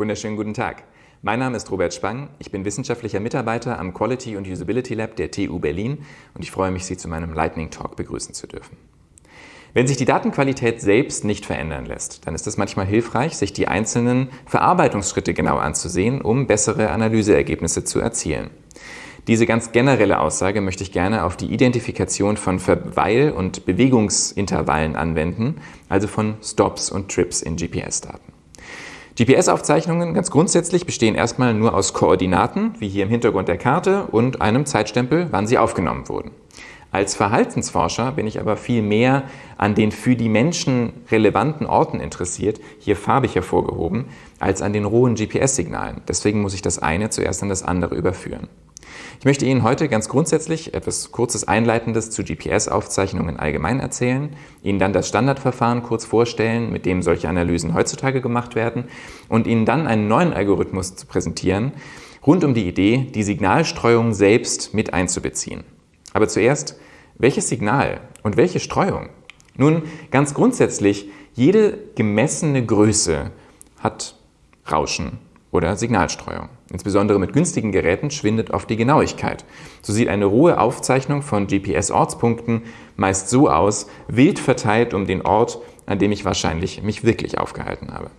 Wunderschönen guten Tag. Mein Name ist Robert Spang. Ich bin wissenschaftlicher Mitarbeiter am Quality und Usability Lab der TU Berlin und ich freue mich, Sie zu meinem Lightning Talk begrüßen zu dürfen. Wenn sich die Datenqualität selbst nicht verändern lässt, dann ist es manchmal hilfreich, sich die einzelnen Verarbeitungsschritte genau anzusehen, um bessere Analyseergebnisse zu erzielen. Diese ganz generelle Aussage möchte ich gerne auf die Identifikation von Verweil- und Bewegungsintervallen anwenden, also von Stops und Trips in GPS-Daten. GPS-Aufzeichnungen ganz grundsätzlich bestehen erstmal nur aus Koordinaten, wie hier im Hintergrund der Karte, und einem Zeitstempel, wann sie aufgenommen wurden. Als Verhaltensforscher bin ich aber viel mehr an den für die Menschen relevanten Orten interessiert, hier farbig hervorgehoben, als an den rohen GPS-Signalen. Deswegen muss ich das eine zuerst an das andere überführen. Ich möchte Ihnen heute ganz grundsätzlich etwas kurzes Einleitendes zu GPS-Aufzeichnungen allgemein erzählen, Ihnen dann das Standardverfahren kurz vorstellen, mit dem solche Analysen heutzutage gemacht werden und Ihnen dann einen neuen Algorithmus zu präsentieren, rund um die Idee, die Signalstreuung selbst mit einzubeziehen. Aber zuerst, welches Signal und welche Streuung? Nun, ganz grundsätzlich, jede gemessene Größe hat Rauschen oder Signalstreuung. Insbesondere mit günstigen Geräten schwindet oft die Genauigkeit. So sieht eine rohe Aufzeichnung von GPS-Ortspunkten meist so aus, wild verteilt um den Ort, an dem ich wahrscheinlich mich wirklich aufgehalten habe.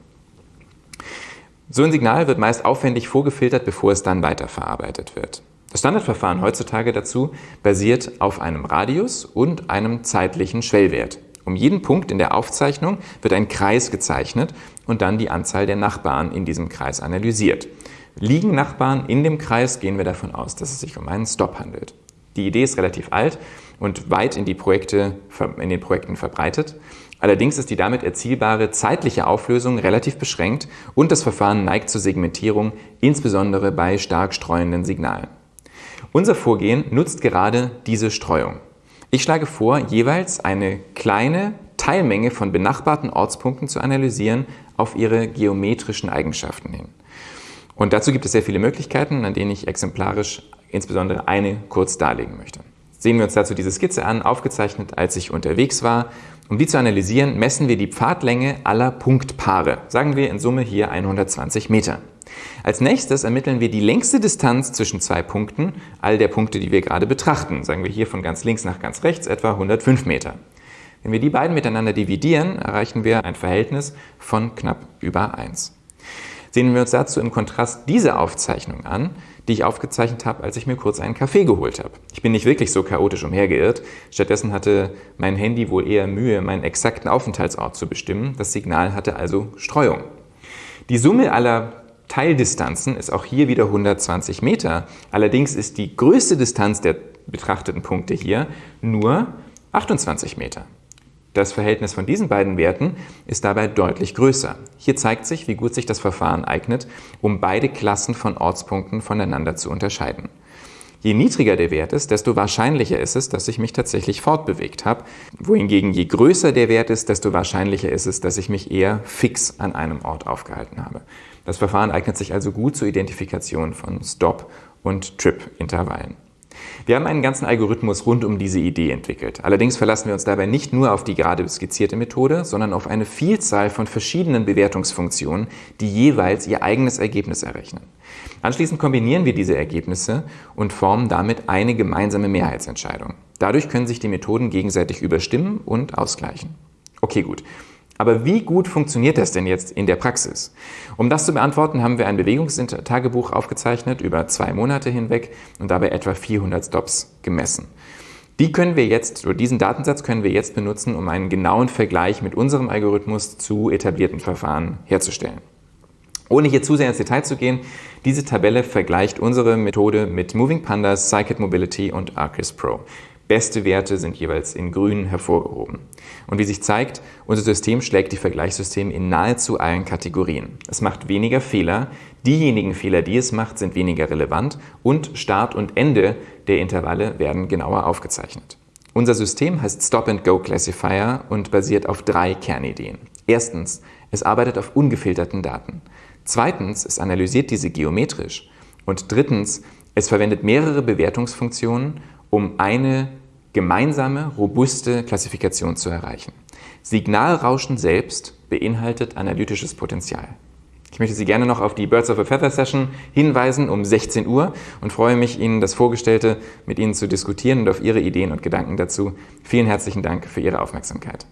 So ein Signal wird meist aufwendig vorgefiltert, bevor es dann weiterverarbeitet wird. Das Standardverfahren heutzutage dazu basiert auf einem Radius und einem zeitlichen Schwellwert. Um jeden Punkt in der Aufzeichnung wird ein Kreis gezeichnet und dann die Anzahl der Nachbarn in diesem Kreis analysiert. Liegen Nachbarn in dem Kreis, gehen wir davon aus, dass es sich um einen Stop handelt. Die Idee ist relativ alt und weit in, die Projekte, in den Projekten verbreitet. Allerdings ist die damit erzielbare zeitliche Auflösung relativ beschränkt und das Verfahren neigt zur Segmentierung, insbesondere bei stark streuenden Signalen. Unser Vorgehen nutzt gerade diese Streuung. Ich schlage vor, jeweils eine kleine Teilmenge von benachbarten Ortspunkten zu analysieren auf ihre geometrischen Eigenschaften hin. Und dazu gibt es sehr viele Möglichkeiten, an denen ich exemplarisch insbesondere eine kurz darlegen möchte. Sehen wir uns dazu diese Skizze an, aufgezeichnet, als ich unterwegs war. Um die zu analysieren, messen wir die Pfadlänge aller Punktpaare. Sagen wir in Summe hier 120 Meter. Als nächstes ermitteln wir die längste Distanz zwischen zwei Punkten, all der Punkte, die wir gerade betrachten. Sagen wir hier von ganz links nach ganz rechts etwa 105 Meter. Wenn wir die beiden miteinander dividieren, erreichen wir ein Verhältnis von knapp über 1. Sehen wir uns dazu im Kontrast diese Aufzeichnung an, die ich aufgezeichnet habe, als ich mir kurz einen Kaffee geholt habe. Ich bin nicht wirklich so chaotisch umhergeirrt. Stattdessen hatte mein Handy wohl eher Mühe, meinen exakten Aufenthaltsort zu bestimmen. Das Signal hatte also Streuung. Die Summe aller Teildistanzen ist auch hier wieder 120 Meter. Allerdings ist die größte Distanz der betrachteten Punkte hier nur 28 Meter. Das Verhältnis von diesen beiden Werten ist dabei deutlich größer. Hier zeigt sich, wie gut sich das Verfahren eignet, um beide Klassen von Ortspunkten voneinander zu unterscheiden. Je niedriger der Wert ist, desto wahrscheinlicher ist es, dass ich mich tatsächlich fortbewegt habe, wohingegen je größer der Wert ist, desto wahrscheinlicher ist es, dass ich mich eher fix an einem Ort aufgehalten habe. Das Verfahren eignet sich also gut zur Identifikation von Stop- und Trip-Intervallen. Wir haben einen ganzen Algorithmus rund um diese Idee entwickelt. Allerdings verlassen wir uns dabei nicht nur auf die gerade skizzierte Methode, sondern auf eine Vielzahl von verschiedenen Bewertungsfunktionen, die jeweils ihr eigenes Ergebnis errechnen. Anschließend kombinieren wir diese Ergebnisse und formen damit eine gemeinsame Mehrheitsentscheidung. Dadurch können sich die Methoden gegenseitig überstimmen und ausgleichen. Okay, gut. Aber wie gut funktioniert das denn jetzt in der Praxis? Um das zu beantworten, haben wir ein Bewegungstagebuch aufgezeichnet über zwei Monate hinweg und dabei etwa 400 Stops gemessen. Die können wir jetzt, oder diesen Datensatz können wir jetzt benutzen, um einen genauen Vergleich mit unserem Algorithmus zu etablierten Verfahren herzustellen. Ohne hier zu sehr ins Detail zu gehen, diese Tabelle vergleicht unsere Methode mit Moving Pandas, Scikit Mobility und Arcis Pro. Beste Werte sind jeweils in grün hervorgehoben. Und wie sich zeigt, unser System schlägt die Vergleichssysteme in nahezu allen Kategorien. Es macht weniger Fehler, diejenigen Fehler, die es macht, sind weniger relevant und Start und Ende der Intervalle werden genauer aufgezeichnet. Unser System heißt Stop-and-Go Classifier und basiert auf drei Kernideen. Erstens, es arbeitet auf ungefilterten Daten. Zweitens, es analysiert diese geometrisch. Und drittens, es verwendet mehrere Bewertungsfunktionen, um eine gemeinsame, robuste Klassifikation zu erreichen. Signalrauschen selbst beinhaltet analytisches Potenzial. Ich möchte Sie gerne noch auf die Birds of a Feather Session hinweisen um 16 Uhr und freue mich, Ihnen das Vorgestellte mit Ihnen zu diskutieren und auf Ihre Ideen und Gedanken dazu. Vielen herzlichen Dank für Ihre Aufmerksamkeit.